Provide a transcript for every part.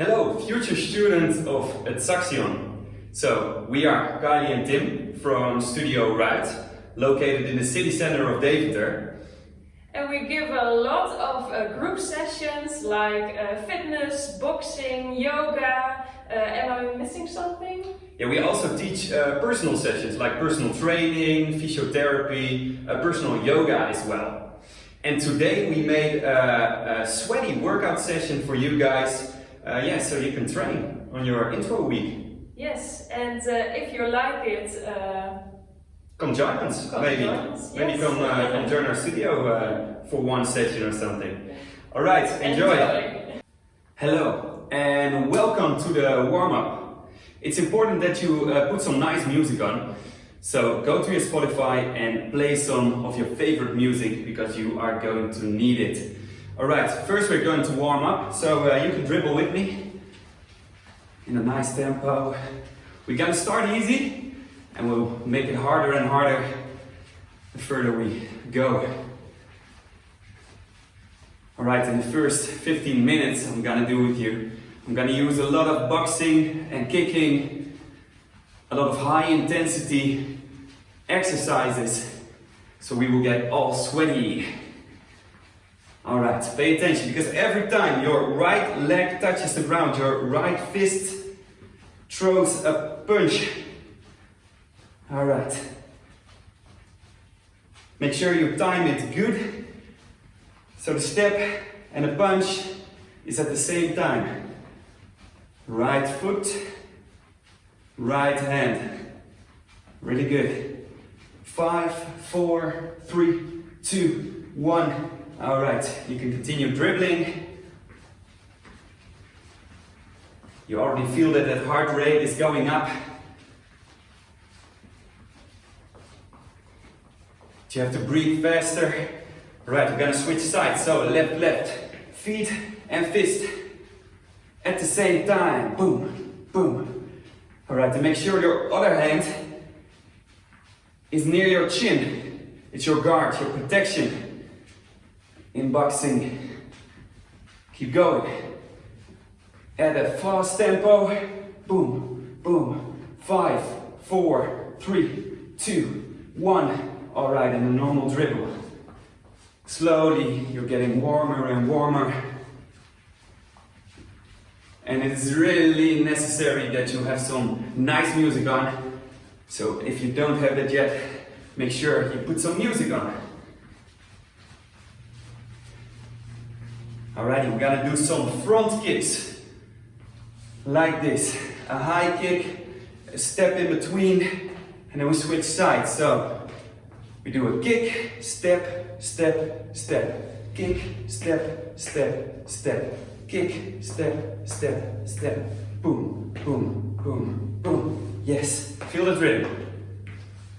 Hello, future students of Saxion. So, we are Kylie and Tim from Studio Right, located in the city center of Deventer. And we give a lot of uh, group sessions like uh, fitness, boxing, yoga. Uh, am I missing something? Yeah, we also teach uh, personal sessions like personal training, physiotherapy, uh, personal yoga as well. And today we made a, a sweaty workout session for you guys, uh, yeah, so you can train on your intro week. Yes, and uh, if you like it, uh, Come join us, Come maybe. join us, Maybe yes. come, uh, come join our studio uh, for one session or something. All right, enjoy. enjoy. Hello, and welcome to the warm-up. It's important that you uh, put some nice music on. So go to your Spotify and play some of your favorite music because you are going to need it. All right, first we're going to warm up. So uh, you can dribble with me in a nice tempo. We're gonna start easy and we'll make it harder and harder the further we go. All right, in the first 15 minutes I'm gonna do with you, I'm gonna use a lot of boxing and kicking, a lot of high intensity exercises, so we will get all sweaty. All right, pay attention because every time your right leg touches the ground, your right fist throws a punch. All right. Make sure you time it good. So the step and the punch is at the same time. Right foot, right hand. Really good. Five, four, three, two, one. All right, you can continue dribbling. You already feel that that heart rate is going up. You have to breathe faster. Right, we're gonna switch sides. So left, left, feet and fist at the same time. Boom, boom. All right, to make sure your other hand is near your chin. It's your guard, your protection in boxing. Keep going. At a fast tempo. Boom, boom. Five, four, three, two, one. All right, and a normal dribble. Slowly, you're getting warmer and warmer. And it's really necessary that you have some nice music on. So if you don't have that yet, make sure you put some music on. Alrighty, we're gonna do some front kicks. Like this. A high kick, a step in between, and then we switch sides. So we do a kick, step, step, step. Kick, step, step, step. Kick, step, step, step. Boom, boom, boom, boom. Yes, feel the rhythm.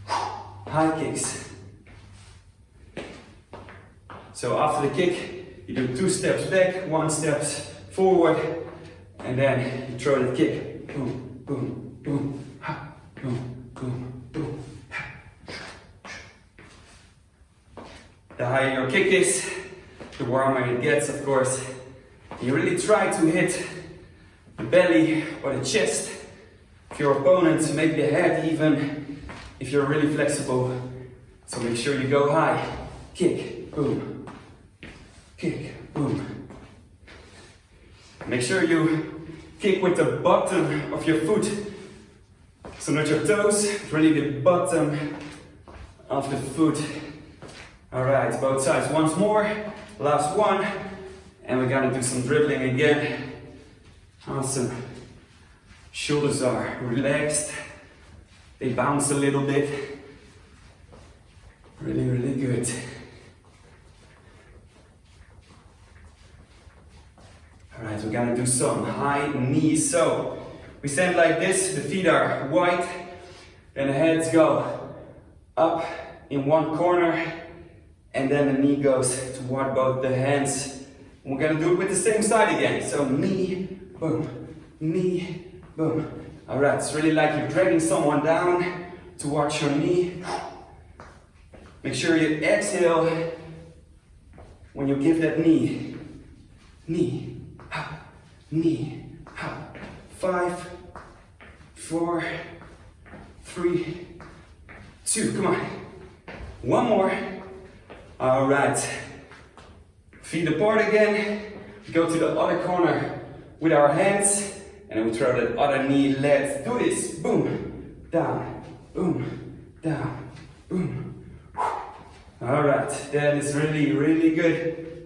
High kicks. So after the kick, you do two steps back, one steps forward, and then you throw the kick. Boom, boom, boom, ha, boom, boom, boom. Ha. The higher your kick is, the warmer it gets, of course. You really try to hit the belly or the chest of your opponent, make the head even, if you're really flexible. So make sure you go high. Kick, boom. Kick, boom. Make sure you kick with the bottom of your foot. So not your toes, really the bottom of the foot. All right, both sides once more. Last one. And we're gonna do some dribbling again. Awesome. Shoulders are relaxed. They bounce a little bit. Really, really good. All right, we're gonna do some high knees. So we stand like this, the feet are wide, and the heads go up in one corner, and then the knee goes toward both the hands. And we're gonna do it with the same side again. So knee, boom, knee, boom. All right, it's really like you're dragging someone down towards your knee. Make sure you exhale when you give that knee. Knee, knee, five, four, three, two. Come on. One more. All right. Feet apart again. Go to the other corner with our hands and then we throw that other knee. Let's do this. Boom, down, boom, down, boom. All right, that is really, really good.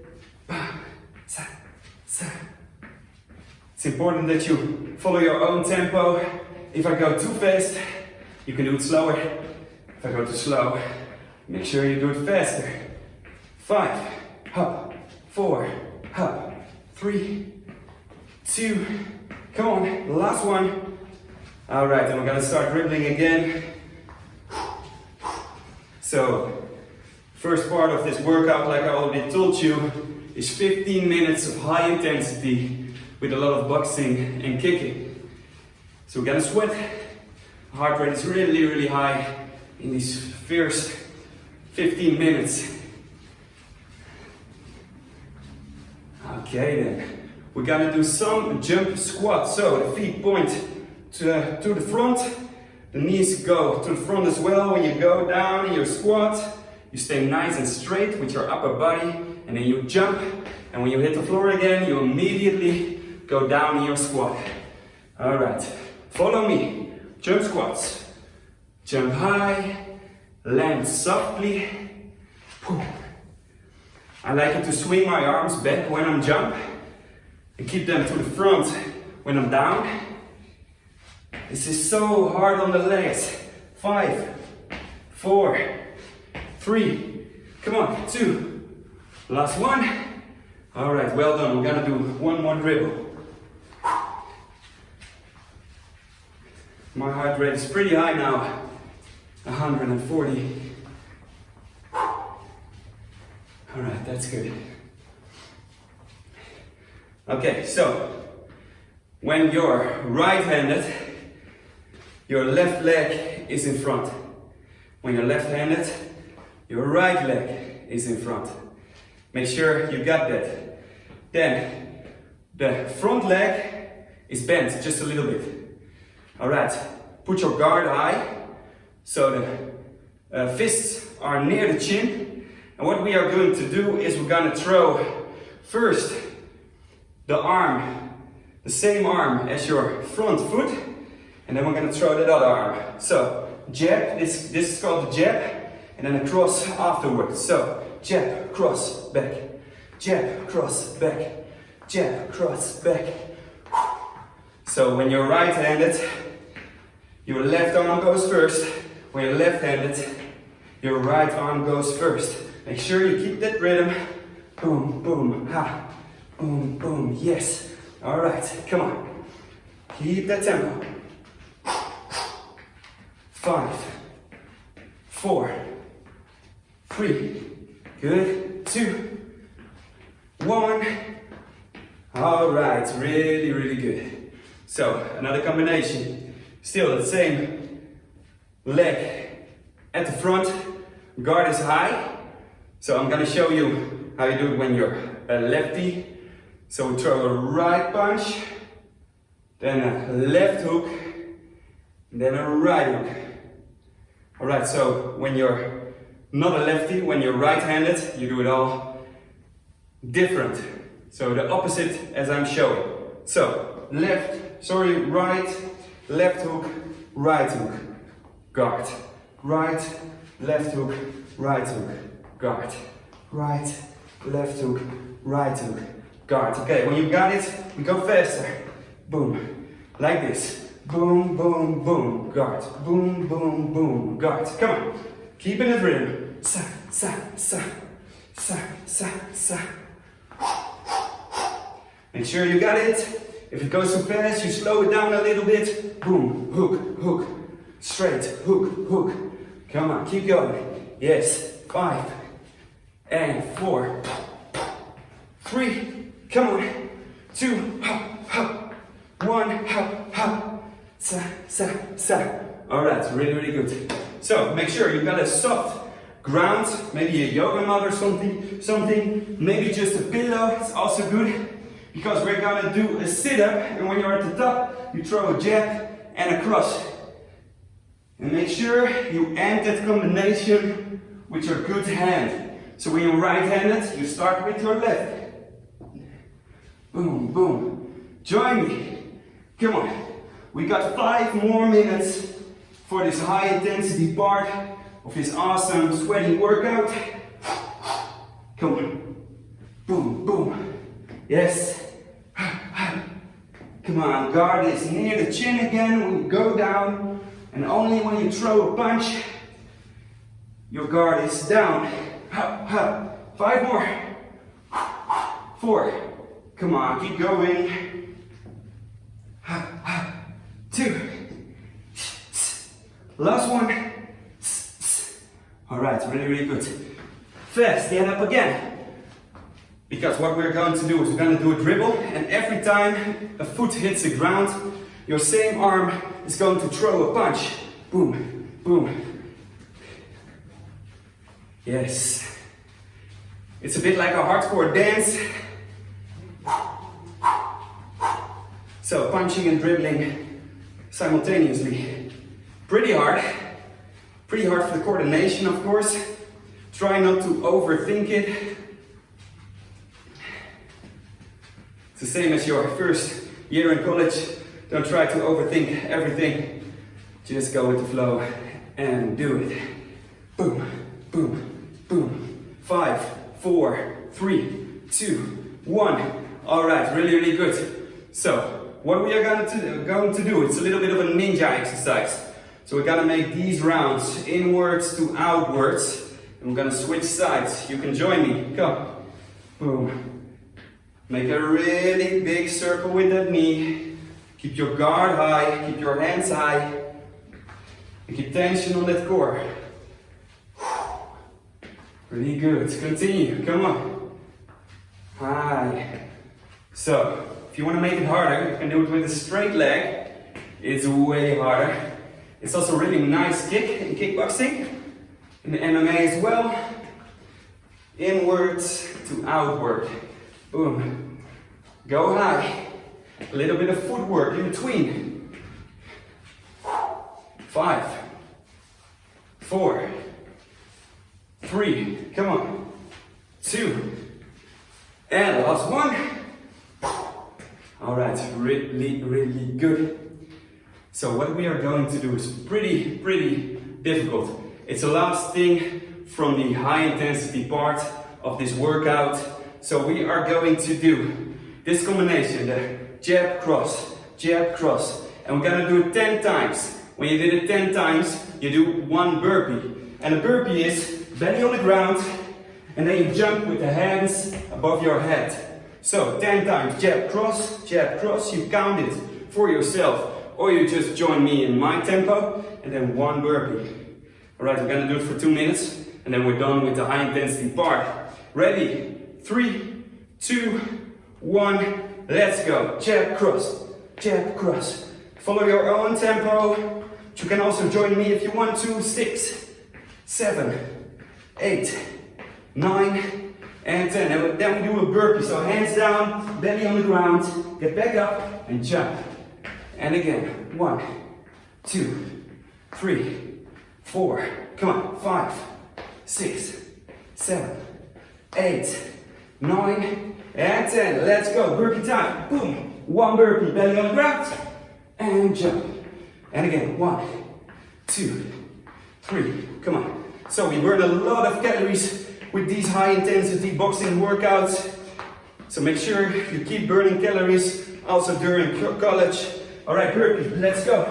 It's important that you follow your own tempo. If I go too fast, you can do it slower. If I go too slow, make sure you do it faster. Five, hop, four, hop, three, two, come on, last one. All right, and we're gonna start dribbling again. So, first part of this workout, like I already told you, is 15 minutes of high intensity with a lot of boxing and kicking. So we're gonna sweat. Heart rate is really, really high in these first 15 minutes. Okay then, we're gonna do some jump squats. So the feet point to, to the front, the knees go to the front as well. When you go down in your squat, you stay nice and straight with your upper body, and then you jump. And when you hit the floor again, you immediately go down in your squat. All right, follow me. Jump squats. Jump high, land softly. I like it to swing my arms back when I'm jump and keep them to the front when I'm down. This is so hard on the legs. Five, four, three, come on, two, last one. All right, well done. We're gonna do one more dribble. My heart rate is pretty high now, 140. All right, that's good. Okay, so when you're right-handed, your left leg is in front. When you're left-handed, your right leg is in front. Make sure you got that. Then, the front leg is bent just a little bit. All right, put your guard high, so the uh, fists are near the chin, and what we are going to do is we're going to throw first the arm, the same arm as your front foot, and then we're going to throw that other arm. So jab, this, this is called the jab, and then a cross afterwards. So jab, cross, back, jab, cross, back, jab, cross, back. So when you're right-handed, your left arm goes first. When you're left-handed, your right arm goes first. Make sure you keep that rhythm. Boom, boom, ha. Boom, boom, yes. All right, come on. Keep that tempo. Five, four, three, good, two, one. All right, really, really good. So, another combination. Still the same leg at the front, guard is high, so I'm gonna show you how you do it when you're a lefty. So we throw a right punch, then a left hook, then a right hook. All right, so when you're not a lefty, when you're right-handed, you do it all different. So the opposite as I'm showing. So left, sorry, right, left hook, right hook, guard, right, left hook, right hook guard, right, left hook, right hook, guard. Okay, when you've got it, we go faster. Boom, like this. Boom, boom, boom, guard. Boom, boom, boom, guard. Come on, keep in the rhythm. Sa, sa, sa, sa, sa, sa. Make sure you got it. If it goes too fast, you slow it down a little bit. Boom, hook, hook, straight, hook, hook. Come on, keep going. Yes, five, and four, three, come on, two, hop, hop, one, hop, hop, sa, sa, sa. All right, really, really good. So make sure you've got a soft ground, maybe a yoga mat or something, something, maybe just a pillow, it's also good. Because we're gonna do a sit-up and when you're at the top, you throw a jab and a cross. And make sure you end that combination with your good hand. So when you're right-handed, you start with your left. Boom, boom. Join me. Come on. We got five more minutes for this high intensity part of this awesome sweaty workout. Come on. Boom, boom. Yes. Come on, guard is near the chin again you go down. And only when you throw a punch, your guard is down. Five more. Four. Come on, keep going. Two. Last one. All right, really, really good. Fast, stand up again. Because what we're going to do is we're going to do a dribble and every time a foot hits the ground, your same arm is going to throw a punch. Boom, boom. Yes. It's a bit like a hardcore dance. So punching and dribbling simultaneously. Pretty hard. Pretty hard for the coordination, of course. Try not to overthink it. It's the same as your first year in college. Don't try to overthink everything. Just go with the flow and do it. Boom, boom, boom. Five, four, three, two, one. All right, really, really good. So, what we are going to, going to do, it's a little bit of a ninja exercise. So we're gonna make these rounds inwards to outwards. And we're gonna switch sides. You can join me. Come. Boom. Make a really big circle with that knee. Keep your guard high, keep your hands high. And keep tension on that core. Really good. Continue. Come on. High. So, if you want to make it harder, you can do it with a straight leg. It's way harder. It's also a really nice kick in kickboxing, in the MMA as well. Inwards to outward. Boom. Go high. A little bit of footwork in between. Five, four, three, come on, two, and last one. All right, really, really good. So what we are going to do is pretty, pretty difficult. It's the last thing from the high intensity part of this workout. So we are going to do this combination, the jab cross, jab cross, and we're gonna do it 10 times. When you did it 10 times, you do one burpee. And a burpee is belly on the ground, and then you jump with the hands above your head. So 10 times, jab cross, jab cross, you count it for yourself, or you just join me in my tempo, and then one burpee. All right, we're gonna do it for two minutes, and then we're done with the high intensity part. Ready? Three, two, one, let's go. Jab, cross, jab, cross. Follow your own tempo. You can also join me if you want to. Six, seven, eight, nine, and ten. And then we do a burpee. So hands down, belly on the ground. Get back up and jump. And again, one, two, three, four. Come on, five, six, seven, eight, nine, and 10. Let's go. Burpee time. Boom. One burpee. Belly on the ground. And jump. And again. One, two, three. Come on. So we burn a lot of calories with these high intensity boxing workouts. So make sure you keep burning calories also during college. All right, burpee. Let's go.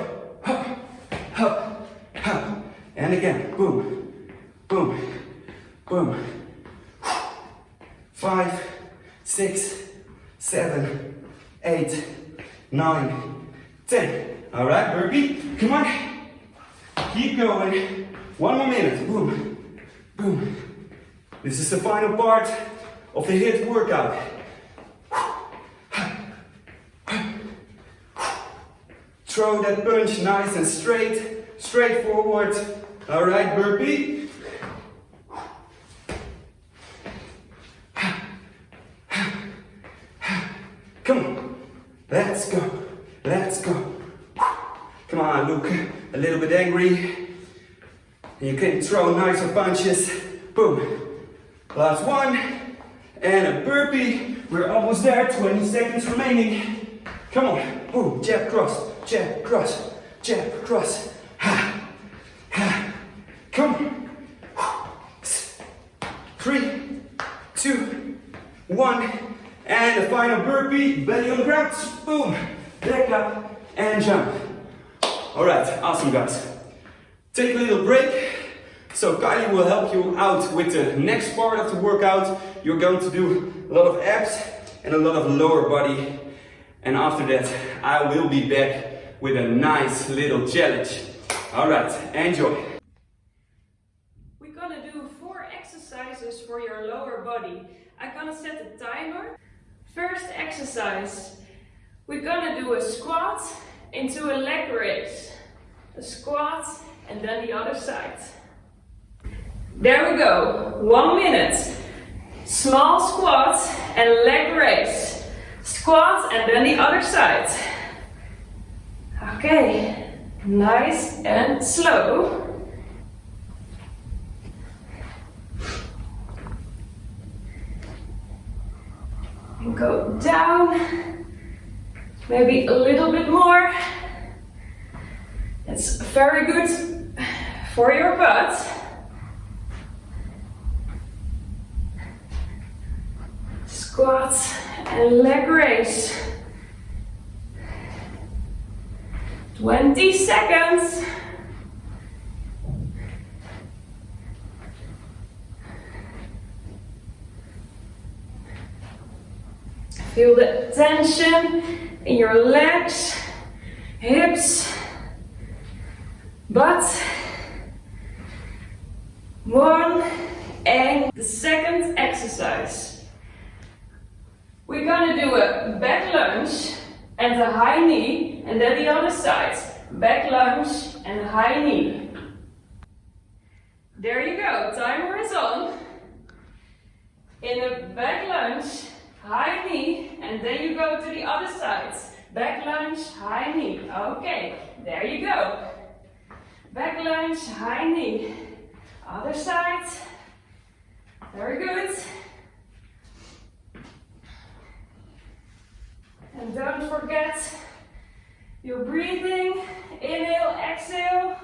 Hup, hup, hup. And again. Boom, boom, boom. Six, seven, eight, nine, ten. All right, burpee. Come on. Keep going. One more minute. Boom, boom. This is the final part of the HIIT workout. Throw that punch nice and straight, straight forward. All right, burpee. Let's go. Let's go. Come on, look a little bit angry. You can throw nicer punches. Boom. Last one. And a burpee. We're almost there. 20 seconds remaining. Come on. Boom. Jab, cross. Jab, cross. Jab, cross. Ha. Ha. Come on. Three, two, one. And the final burpee. Belly on the ground. Boom. Back up and jump. All right. Awesome, guys. Take a little break. So Kylie will help you out with the next part of the workout. You're going to do a lot of abs and a lot of lower body. And after that, I will be back with a nice little challenge. All right, enjoy. We're gonna do four exercises for your lower body. I'm gonna set a timer. First exercise, we're gonna do a squat into a leg raise. A squat and then the other side. There we go, one minute. Small squat and leg raise. Squat and then the other side. Okay, nice and slow. And go down, maybe a little bit more. It's very good for your butt. Squats and leg raise. 20 seconds. Feel the tension in your legs, hips, butt. One and the second exercise. We're gonna do a back lunge and a high knee, and then the other side. Back lunge and high knee. There you go, timer is on. In a back lunge, high knee, and then you go to the other side. Back lunge, high knee. Okay, there you go. Back lunge, high knee. Other side. Very good. And don't forget your breathing. Inhale, exhale.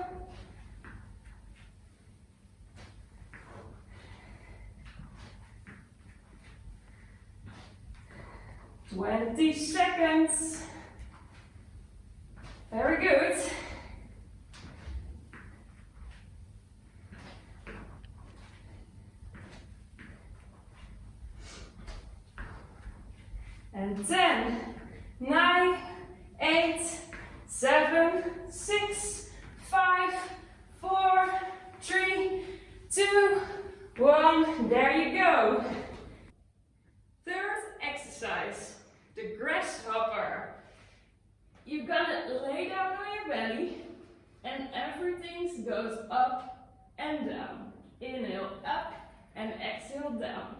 Twenty seconds. Very good. And 10, 9, 8, 7, 6, 5, 4, 3, 2, 1. There you go. Third exercise, the grasshopper. You're gonna lay down on your belly and everything goes up and down. Inhale up and exhale down.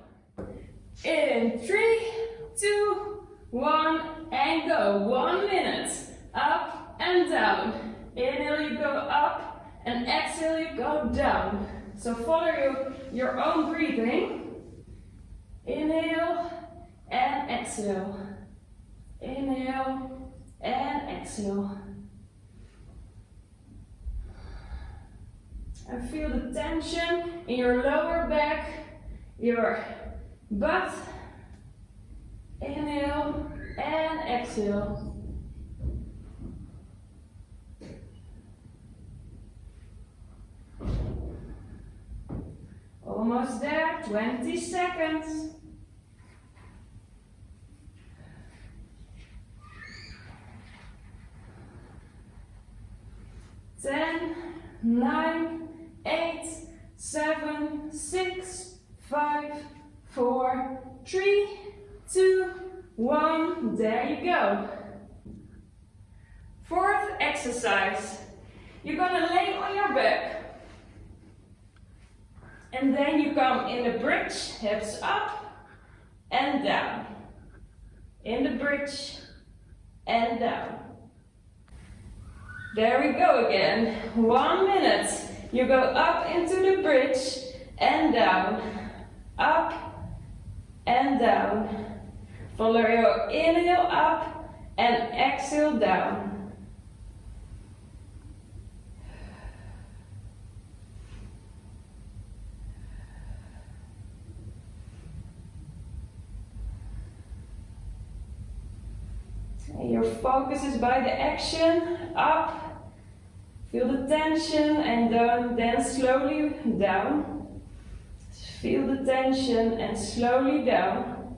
In three, two, one, and go. One minute. Up and down. Inhale, you go up, and exhale, you go down. So follow your, your own breathing. Inhale and exhale. Inhale and exhale. And feel the tension in your lower back, your butt. Inhale and exhale. Almost there, 20 seconds. Ten, nine, eight, seven, six, five, four, three, two, one. There you go. Fourth exercise. You're gonna lay on your back. And then you come in the bridge, hips up and down. In the bridge and down. There we go again. One minute. You go up into the bridge and down, up and down. Follow your inhale up and exhale down. Your focus is by the action, up, feel the tension and down, then slowly down. Feel the tension and slowly down.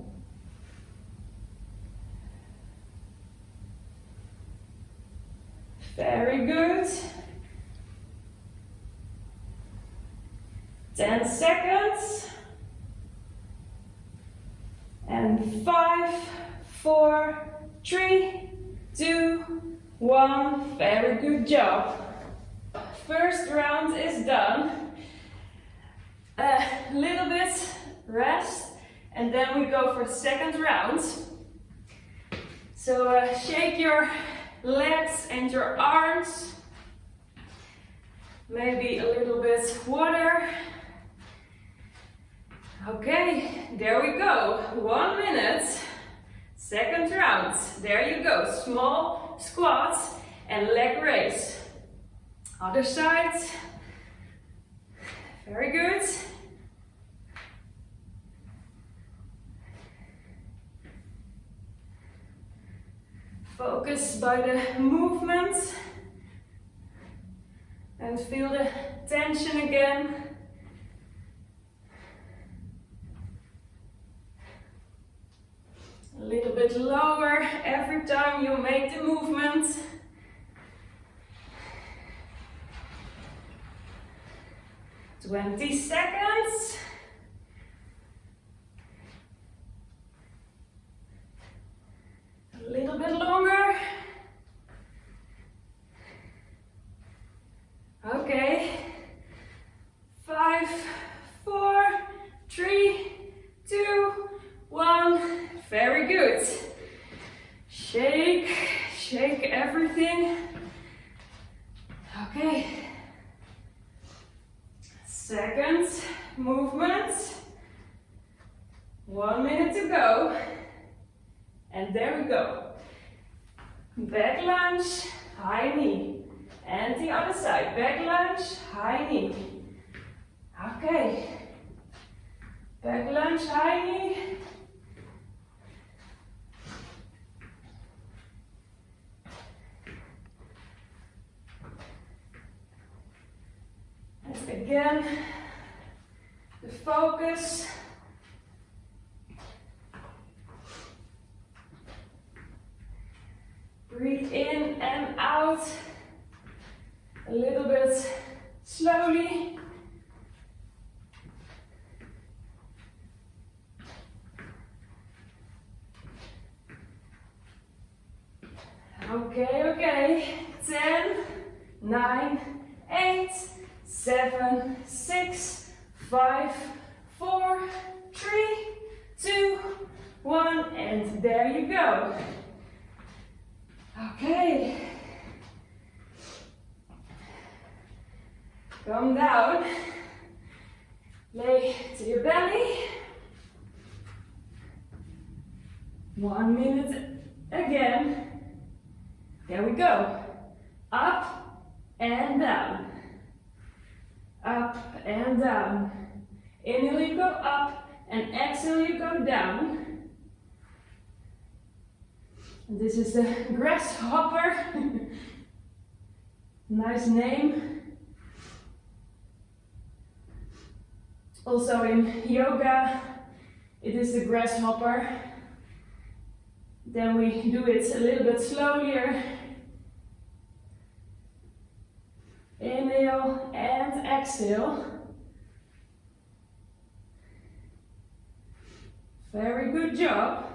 Very good. 10 seconds. And five, four, three, two, one. Very good job. First round is done. A little bit rest, and then we go for the second round. So uh, shake your legs and your arms. Maybe a little bit water. Okay, there we go. One minute. Second round. There you go. Small squats and leg raise. Other side. Very good. Focus by the movement and feel the tension again. A little bit lower every time you make the movement. Twenty seconds. A little bit longer. Okay. Five, four, three, two, one. Very good. Shake, shake everything. Okay. Second movement. One minute to go. And there we go. Back lunge, high knee. And the other side. Back lunge, high knee. Okay. Back lunge, high knee. And again, the focus. Breathe in and out a little bit slowly. Okay, okay. 10, 9, 8, 7, 6, 5, 4, 3, 2, 1, and there you go. Okay. Come down. Lay to your belly. One minute again. There we go. Up and down. Up and down. Inhale, you go up, and exhale, you go down. This is the grasshopper. nice name. Also in yoga, it is the grasshopper. Then we do it a little bit slower. Inhale and exhale. Very good job.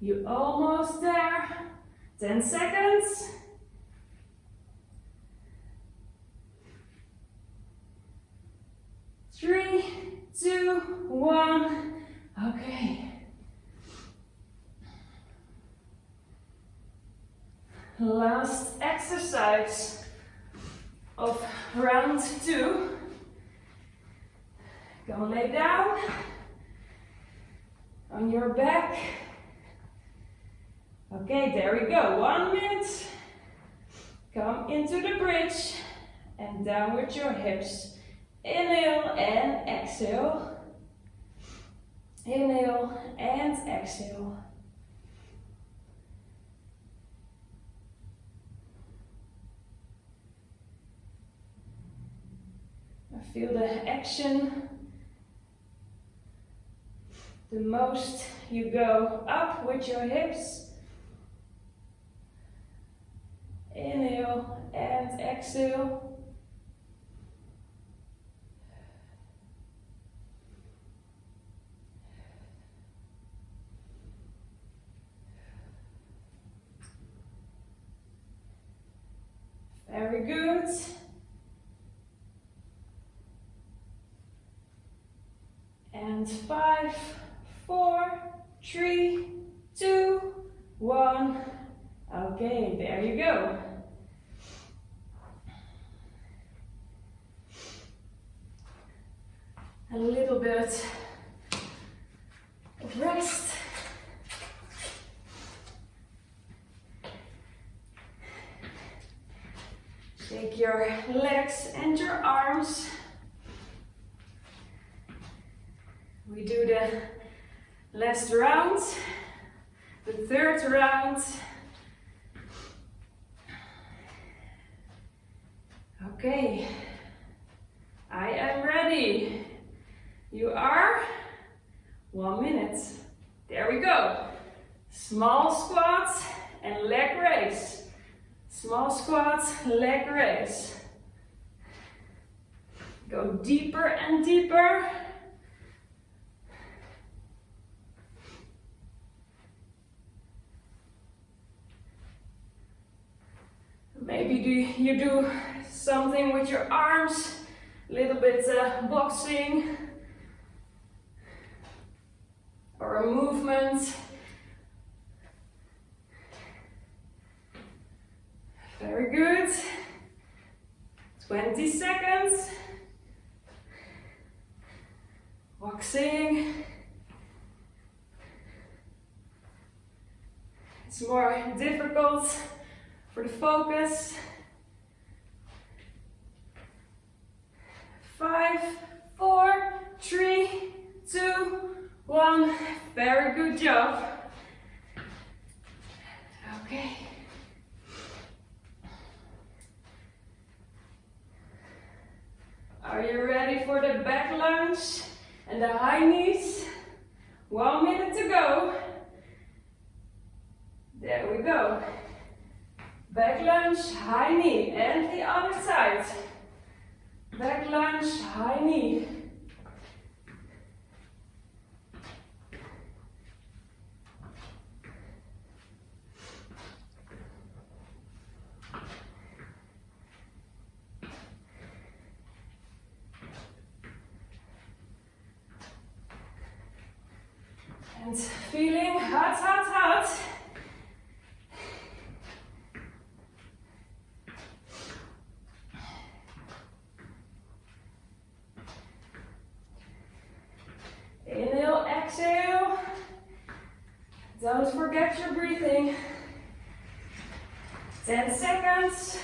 You're almost there. 10 seconds. Three, two, one. Last exercise of round two. Go lay down on your back. Okay, there we go. One minute. Come into the bridge and down with your hips. Inhale and exhale. Inhale and exhale. Feel the action. The most you go up with your hips. Inhale and exhale. Very good. And five, four, three, two, one. Okay, there you go. A little bit of rest. Take your legs and your arms. We do the last round, the third round. Okay, I am ready. You are? One minute. There we go. Small squats and leg raise. Small squats, leg raise. Go deeper and deeper. Maybe do you do something with your arms, a little bit uh, boxing, or a movement. Very good. 20 seconds. Boxing. It's more difficult for the focus. Five, four, three, two, one. Very good job. Okay. Are you ready for the back lunge and the high knees? One minute to go. There we go. Back lunge, high knee, and the other side. Back lunge, high knee. And feeling hot, hot, hot. Inhale, exhale. Don't forget your breathing. 10 seconds.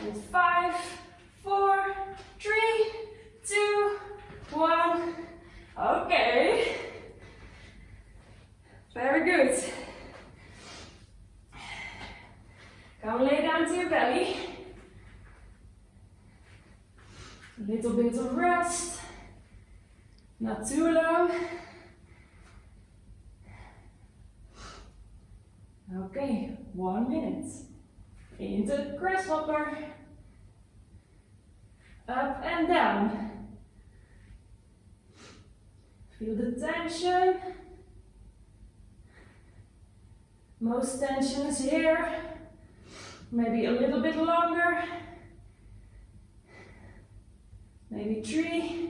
And five, four, three, two, one. Okay. Very good. Come lay down to your belly. A little bit of rest. Not too long. Okay, one minute. Into the grasshopper. Up and down. Feel the tension. Most tension is here. Maybe a little bit longer. Maybe three,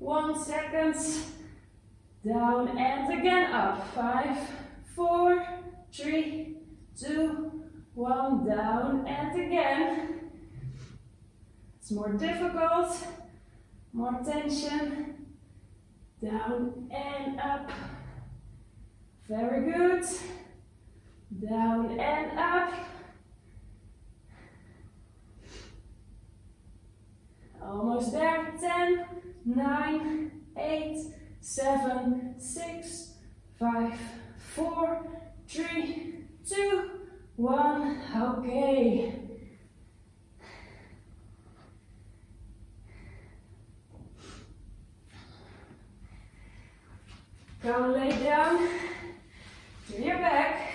one seconds. down and again up. Five, four, three, two, one, down and again. It's more difficult, more tension, down and up. Very good. Down and up. Almost there. 10, 9, 8, 7, 6, 5, 4, 3, 2, 1. Okay. Go lay down to your back.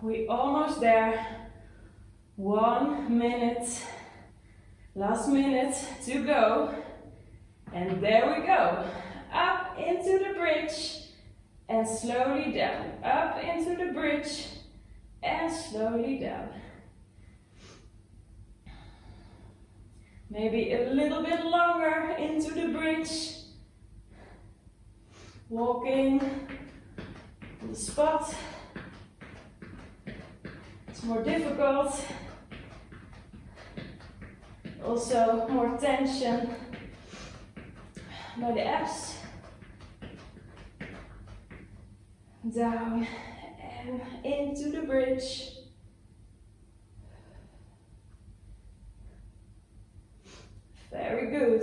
We almost there. One minute. Last minute to go. And there we go. Up into the bridge and slowly down. Up into the bridge and slowly down. Maybe a little bit longer into the bridge. Walking on the spot. It's more difficult. Also more tension by the abs. Down and into the bridge. Very good.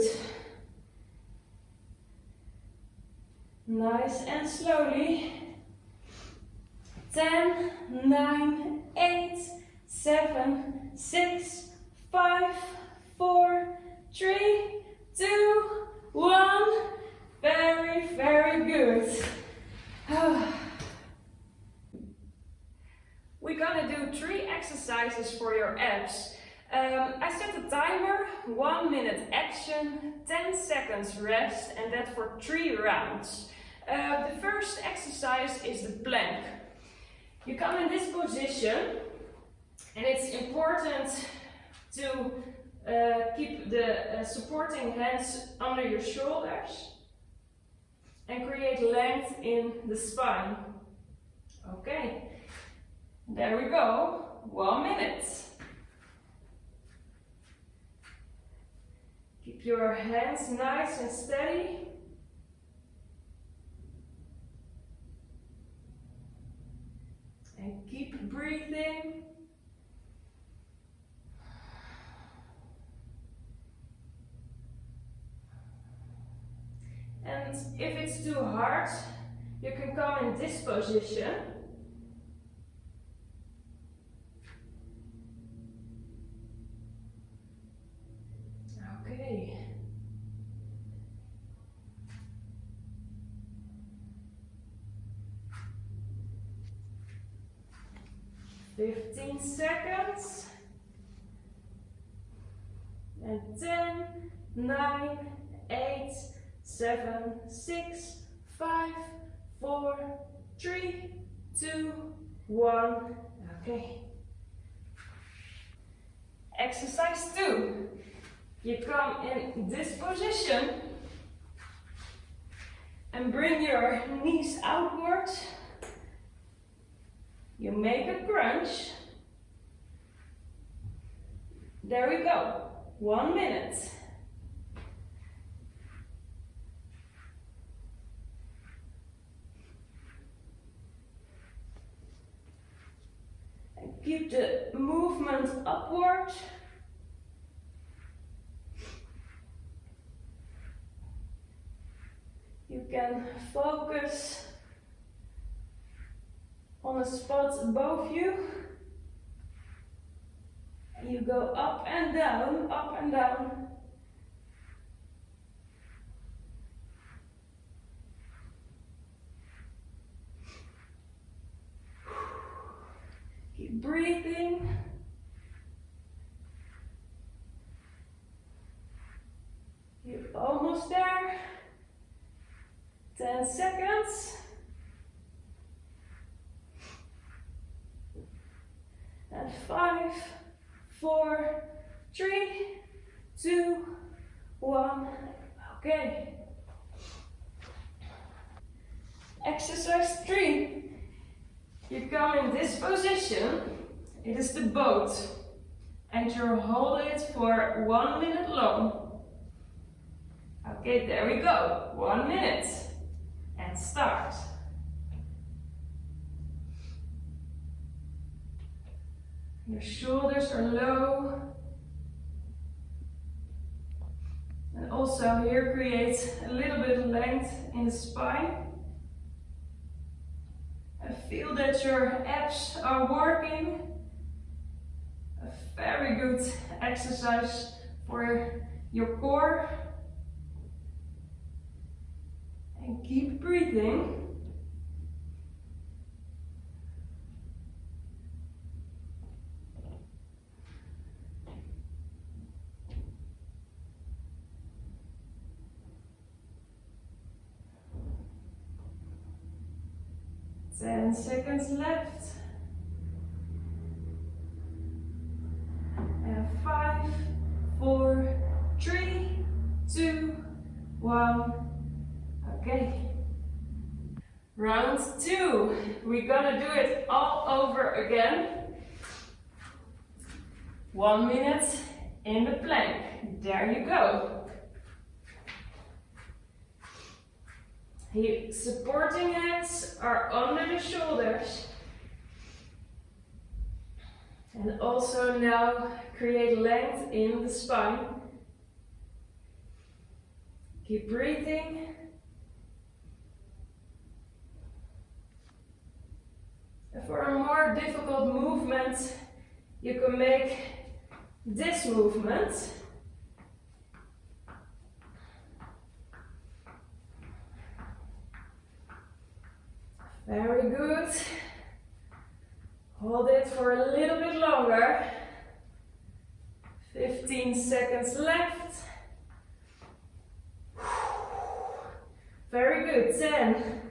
Nice and slowly. 10, 9, 8, 7, 6, 5, 4, 3, 2, 1. Very, very good. We're gonna do three exercises for your abs. Um, I set a timer, one minute action, 10 seconds rest, and that for three rounds. Uh, the first exercise is the plank. You come in this position, and it's important to uh, keep the uh, supporting hands under your shoulders and create length in the spine. Okay, there we go, one minute. Keep your hands nice and steady. And keep breathing. And if it's too hard, you can come in this position. Okay. Fifteen seconds. And ten, nine, eight, seven, six, five, four, three, two, one. Okay. Exercise two. You come in this position and bring your knees outward. You make a crunch. There we go. One minute. And keep the movement upward. You can focus on a spot above you. You go up and down, up and down. Keep breathing. You're almost there. 10 seconds. And five, four, three, two, one. Okay. Exercise three. You come in this position. It is the boat. And you hold it for one minute long. Okay, there we go. One minute. And start. Your shoulders are low. And also here create a little bit of length in the spine. And feel that your abs are working. A very good exercise for your core. And keep breathing. Ten seconds left. And five, four, three, two, one. Okay. Round two. We're gonna do it all over again. One minute in the plank. There you go. The supporting hands are under the shoulders. And also now create length in the spine. Keep breathing. For a more difficult movement, you can make this movement. Very good. Hold it for a little bit longer. 15 seconds left. Very good. 10.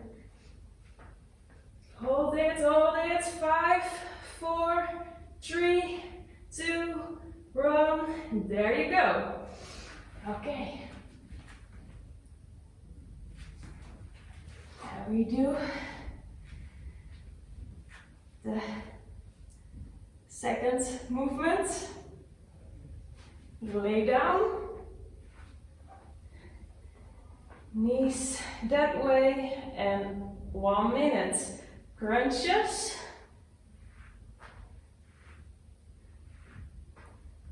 Hold it, hold it. Five, four, three, two, one. There you go. Okay. How we do the second movement. You lay down, knees that way, and one minute. Crunches.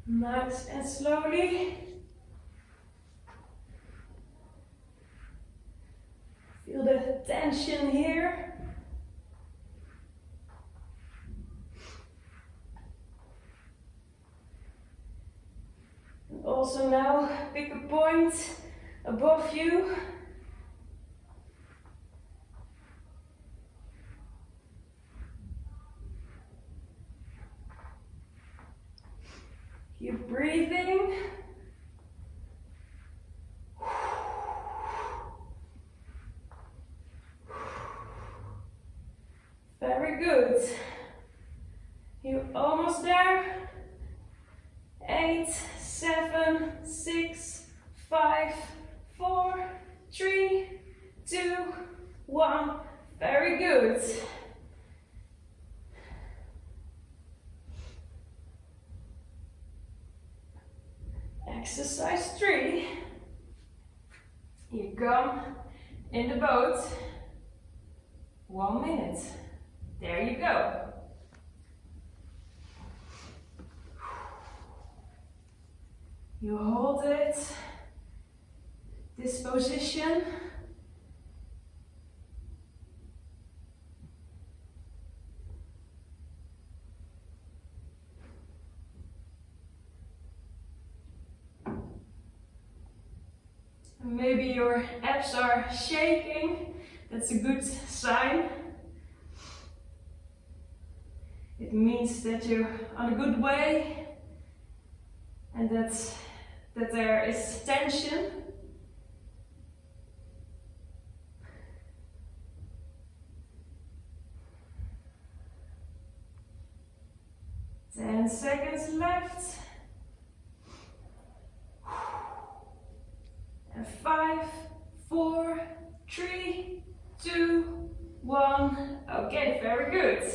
Nice and slowly. Feel the tension here. And Also now pick a point above you. Keep breathing. Very good. You're almost there. Eight, seven, six, five, four, three, two, one. Very good. Exercise three. You come in the boat. One minute. There you go. You hold it, this position. Maybe your abs are shaking, that's a good sign. It means that you're on a good way and that's that there is tension. Ten seconds left. five, four, three, two, one. Okay, very good.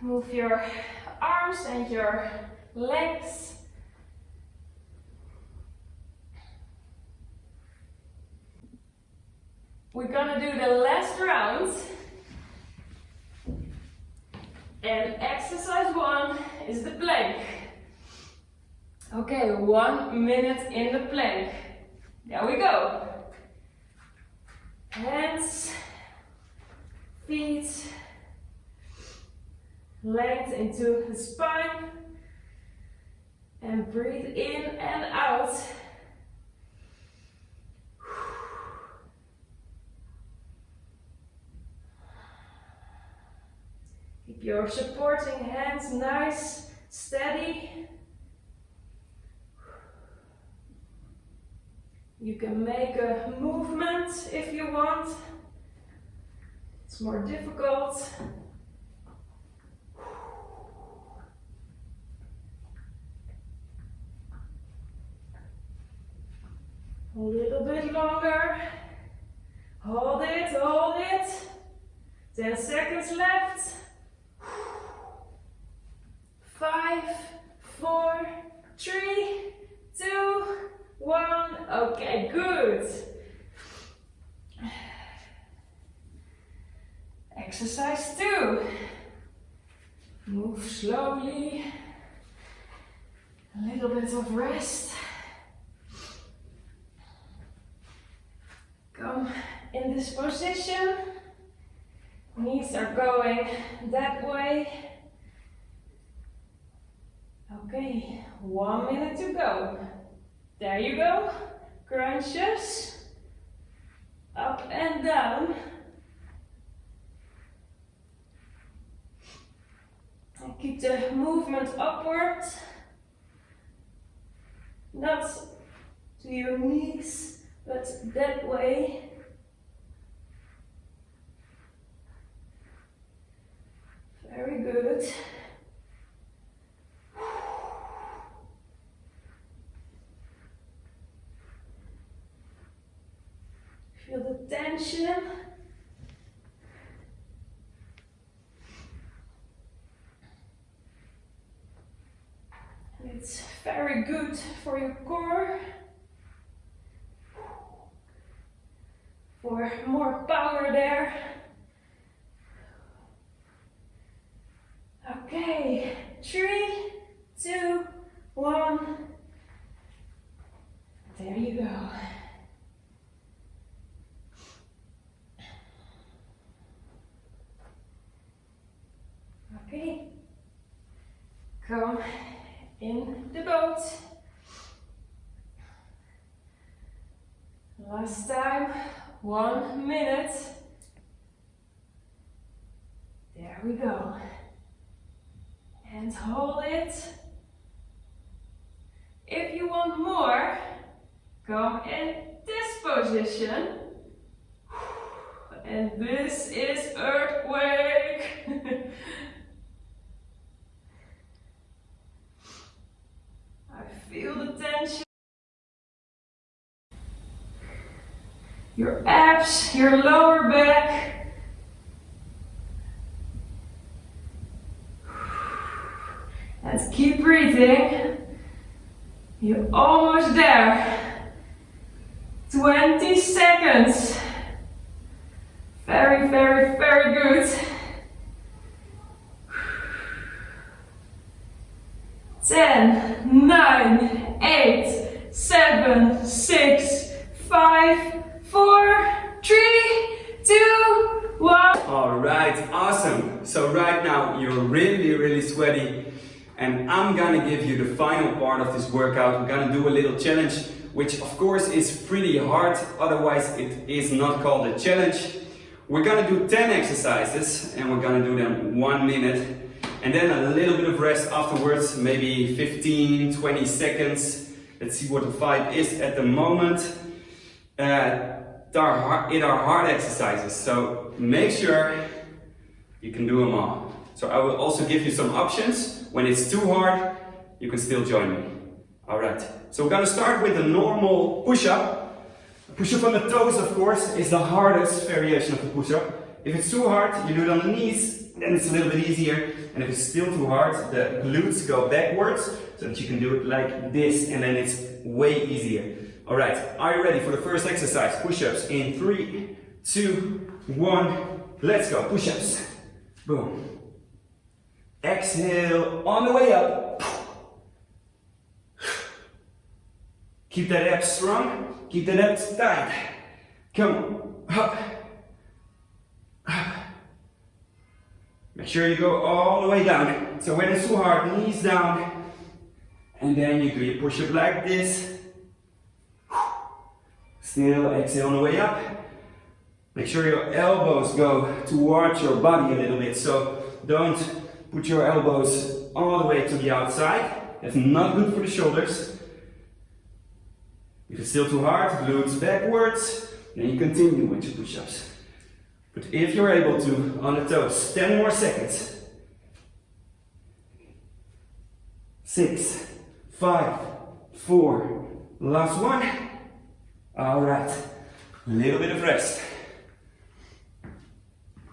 Move your arms and your legs. We're gonna do the last round. And exercise one is the plank. Okay, one minute in the plank. There we go. Hands, feet, length into the spine. And breathe in and out. Keep your supporting hands nice, steady. You can make a movement if you want. It's more difficult. A little bit longer. Hold it, hold it. 10 seconds left. Five, four, three, two, one. Okay, good. Exercise two. Move slowly. A little bit of rest. Come in this position. Knees are going that way. Okay, one minute to go. There you go. Crunches. Up and down. And keep the movement upward. Not to your knees, but that way. Very good. Feel the tension. It's very good for your core. For more power there. Okay, three, two, one. There you go. Okay. Come in the boat. Last time, one minute. There we go. And hold it. If you want more, come in this position. And this is earthquake. I feel the tension. Your abs, your lower back. Let's keep breathing. You're almost there. 20 seconds. Very, very, very good. 10, 9, 8, 7, 6, 5, 4, 3, 2, 1. Alright, awesome. So right now you're really, really sweaty and I'm gonna give you the final part of this workout. We're gonna do a little challenge, which of course is pretty hard, otherwise it is not called a challenge. We're gonna do 10 exercises and we're gonna do them one minute and then a little bit of rest afterwards, maybe 15, 20 seconds. Let's see what the vibe is at the moment. Uh, are hard, it are hard exercises, so make sure you can do them all. So I will also give you some options. When it's too hard, you can still join me. Alright, so we're gonna start with a normal push-up. Push-up on the toes, of course, is the hardest variation of the push-up. If it's too hard, you do it on the knees, then it's a little bit easier. And if it's still too hard, the glutes go backwards, so that you can do it like this, and then it's way easier. All right, are you ready for the first exercise? Push-ups in three, two, one. Let's go, push-ups. Boom. Exhale on the way up. Keep that abs strong. Keep that abs tight. Come on. Up. Make sure you go all the way down. So when it's too hard, knees down. And then you do your push-up like this. Still exhale on the way up. Make sure your elbows go towards your body a little bit. So don't put your elbows all the way to the outside. That's not good for the shoulders. If it's still too hard, glutes backwards, then you continue with your push-ups. But if you're able to, on the toes, 10 more seconds. Six, five, four, last one. All right, a little bit of rest.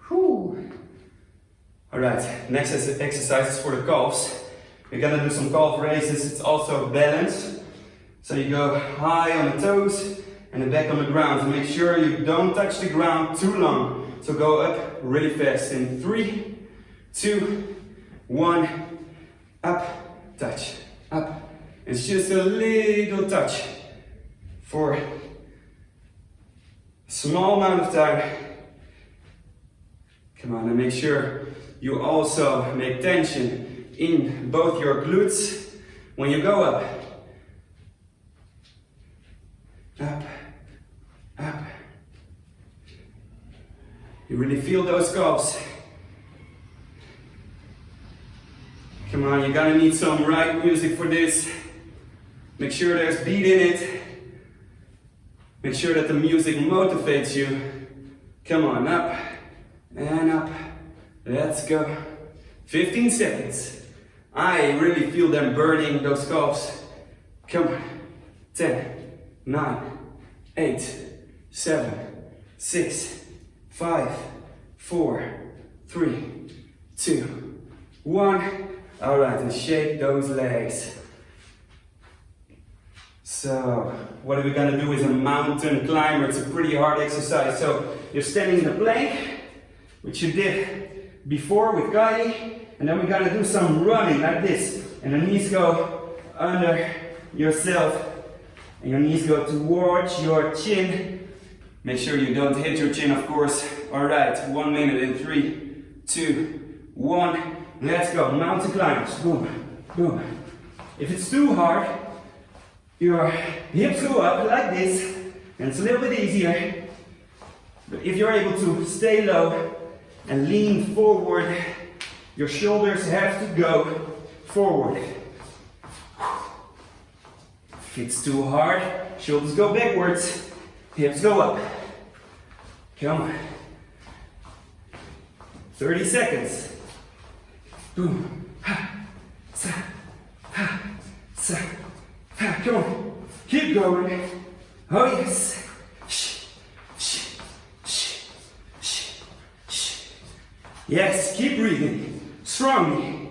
Whew. All right, next exercise is for the calves. We're gonna do some calf raises. It's also balance. So you go high on the toes and then back on the ground. Make sure you don't touch the ground too long. So go up really fast in three, two, one, up, touch, up. It's just a little touch for a small amount of time. Come on, and make sure you also make tension in both your glutes when you go up. Up, up. You really feel those calves. Come on, you're gonna need some right music for this. Make sure there's beat in it. Make sure that the music motivates you. Come on, up and up. Let's go. 15 seconds. I really feel them burning those calves. Come on. 10, 9, 8, 7, 6, 5, 4, 3, 2, 1. All right, and shake those legs. So, what are we gonna do is a mountain climber. It's a pretty hard exercise. So, you're standing in a plank, which you did before with Guy, and then we're gonna do some running like this. And the knees go under yourself and your knees go towards your chin. Make sure you don't hit your chin, of course. All right, one minute in three, two, one. Let's go, mountain climbers, boom, boom. If it's too hard, your hips go up like this, and it's a little bit easier. But if you're able to stay low and lean forward, your shoulders have to go forward. If it's too hard, shoulders go backwards, hips go up. Come on. 30 seconds. Boom. Ha. Sa. Ha. Sa. Ha. Come on. Keep going. Oh yes. Yes, keep breathing. Strongly.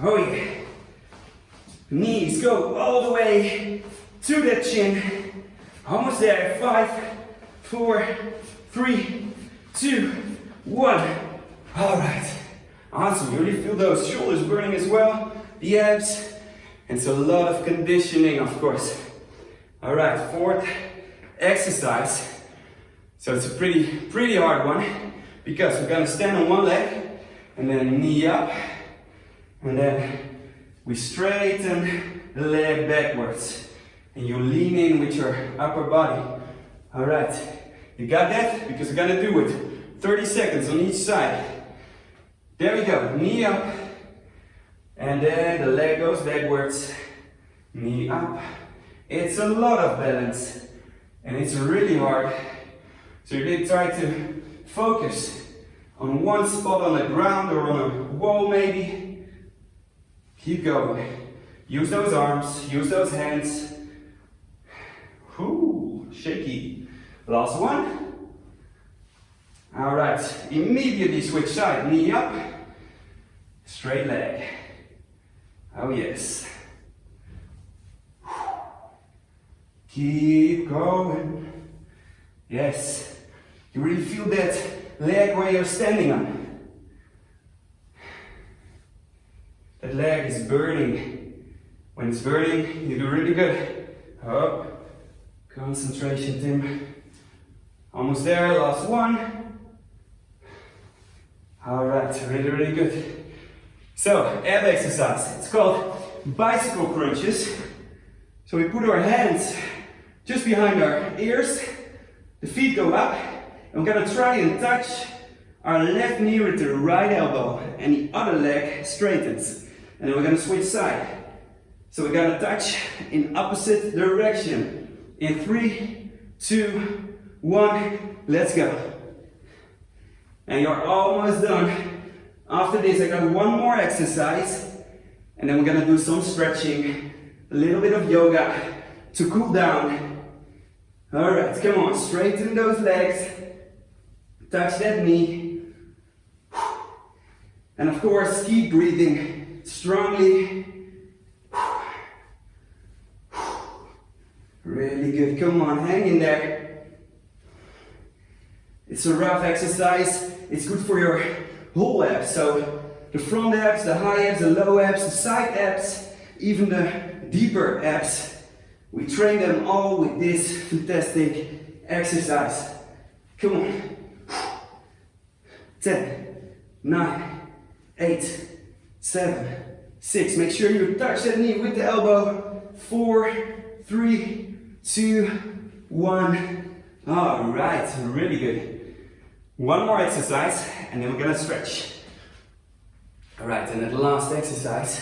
Oh yeah. Knees go all the way to the chin. Almost there. Five, four, three, two, one. All right. Awesome. You really feel those shoulders burning as well. The abs. And so a lot of conditioning, of course. All right. Fourth exercise. So it's a pretty, pretty hard one because we're gonna stand on one leg and then knee up and then we straighten the leg backwards. And you lean in with your upper body. All right. You got that? Because we're gonna do it. 30 seconds on each side. There we go. Knee up. And then the leg goes backwards. Knee up. It's a lot of balance. And it's really hard. So you really try to focus on one spot on the ground or on a wall maybe. Keep going. Use those arms, use those hands. Whoo, shaky. Last one. All right, immediately switch side, knee up, straight leg. Oh yes. Keep going. Yes. You really feel that leg where you're standing on. That leg is burning. When it's burning, you do really good. Up. Concentration, Tim. Almost there, last one. All right, really, really good. So, ab exercise. It's called bicycle crunches. So we put our hands just behind our ears, the feet go up, and we're gonna try and touch our left knee with the right elbow, and the other leg straightens. And then we're gonna switch side. So we're gonna touch in opposite direction. In three, two, one, let's go. And you're almost done. After this, I got one more exercise, and then we're gonna do some stretching, a little bit of yoga to cool down. All right, come on, straighten those legs, touch that knee, and of course, keep breathing strongly. Really good, come on, hang in there. It's a rough exercise, it's good for your whole abs. So the front abs, the high abs, the low abs, the side abs, even the deeper abs. We train them all with this fantastic exercise. Come on. 10, 9, 8, 7, 6. Make sure you touch that knee with the elbow. 4, 3, 2, 1. All right, really good. One more exercise and then we're gonna stretch. All right, and the last exercise,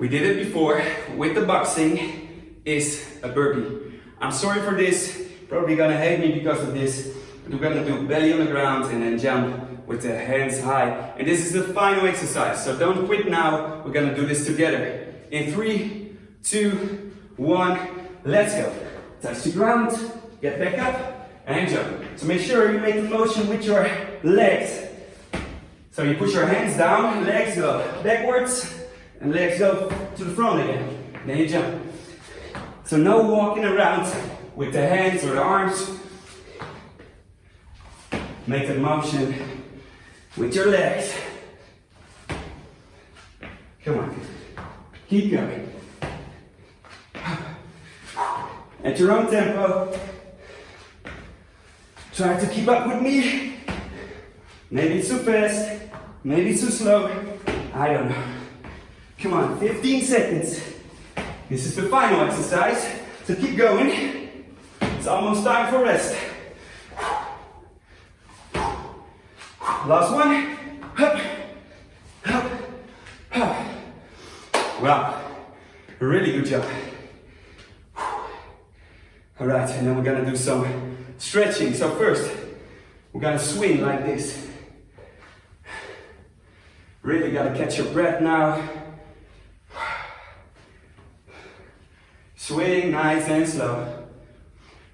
we did it before with the boxing, is a burpee. I'm sorry for this, probably gonna hate me because of this, but we're gonna do belly on the ground and then jump with the hands high. And this is the final exercise, so don't quit now, we're gonna do this together. In three, two, one, let's go. Touch the ground, get back up, and jump. So make sure you make the motion with your legs. So you push your hands down, legs go backwards, and legs go to the front again. Then you jump. So no walking around with the hands or the arms. Make the motion with your legs. Come on. Keep going. At your own tempo. Try to keep up with me. Maybe too fast, maybe too slow. I don't know. Come on, 15 seconds. This is the final exercise, so keep going. It's almost time for rest. Last one. Up, up, up. Wow, really good job. All right, and then we're gonna do some stretching. So first, we're gonna swing like this. Really gotta catch your breath now. Swing nice and slow.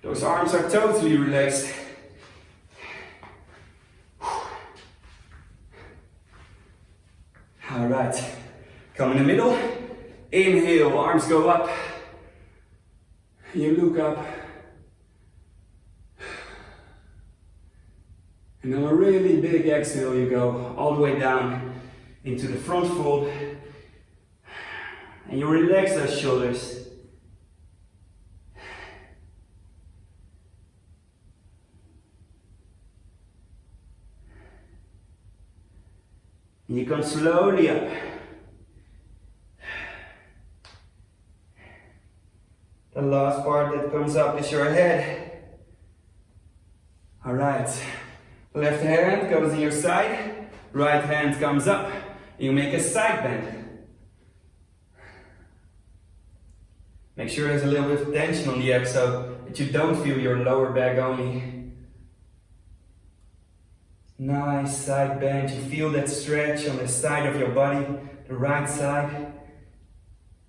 Those arms are totally relaxed. All right, come in the middle. Inhale, arms go up. You look up. And then a really big exhale, you go all the way down into the front fold. And you relax those shoulders. And you come slowly up. The last part that comes up is your head. All right. Left hand goes in your side, right hand comes up. You make a side bend. Make sure there's a little bit of tension on the abs so that you don't feel your lower back only. Nice side bend. You feel that stretch on the side of your body, the right side.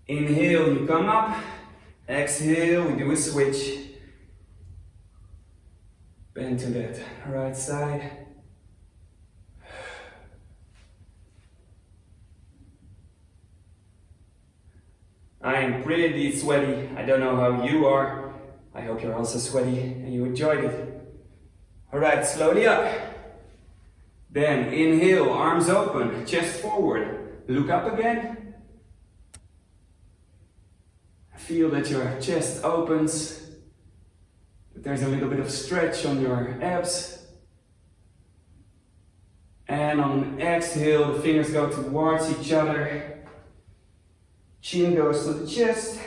Inhale, you come up. Exhale, we do a switch. Bend to that right side. I am pretty sweaty. I don't know how you are. I hope you're also sweaty and you enjoyed it. Alright, slowly up. Then inhale, arms open, chest forward. Look up again. Feel that your chest opens. There's a little bit of stretch on your abs. And on exhale, the fingers go towards each other. Chin goes to the chest.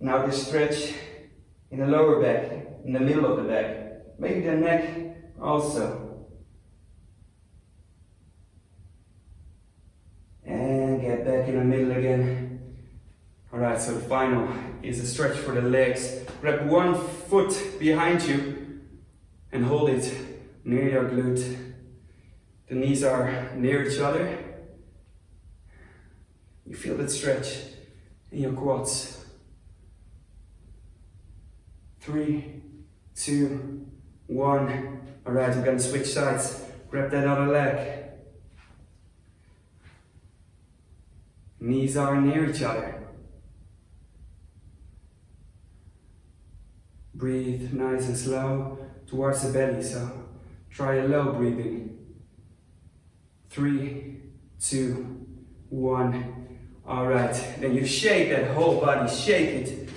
Now this stretch in the lower back, in the middle of the back. Maybe the neck also. And get back in the middle again. Alright, so the final is a stretch for the legs. Grab one foot behind you and hold it near your glute. The knees are near each other. You feel that stretch in your quads. Three, two, one. All right, we're gonna switch sides. Grab that other leg. Knees are near each other. Breathe nice and slow towards the belly, so try a low breathing. Three, two, one. All right, then you shake that whole body, shake it.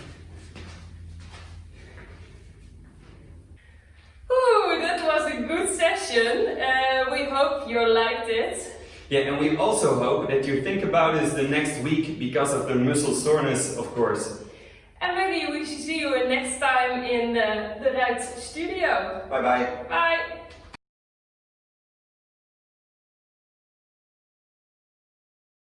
Ooh, that was a good session. Uh, we hope you liked it. Yeah, and we also hope that you think about this the next week because of the muscle soreness, of course. Maybe we should see you next time in the right studio. Bye bye. Bye.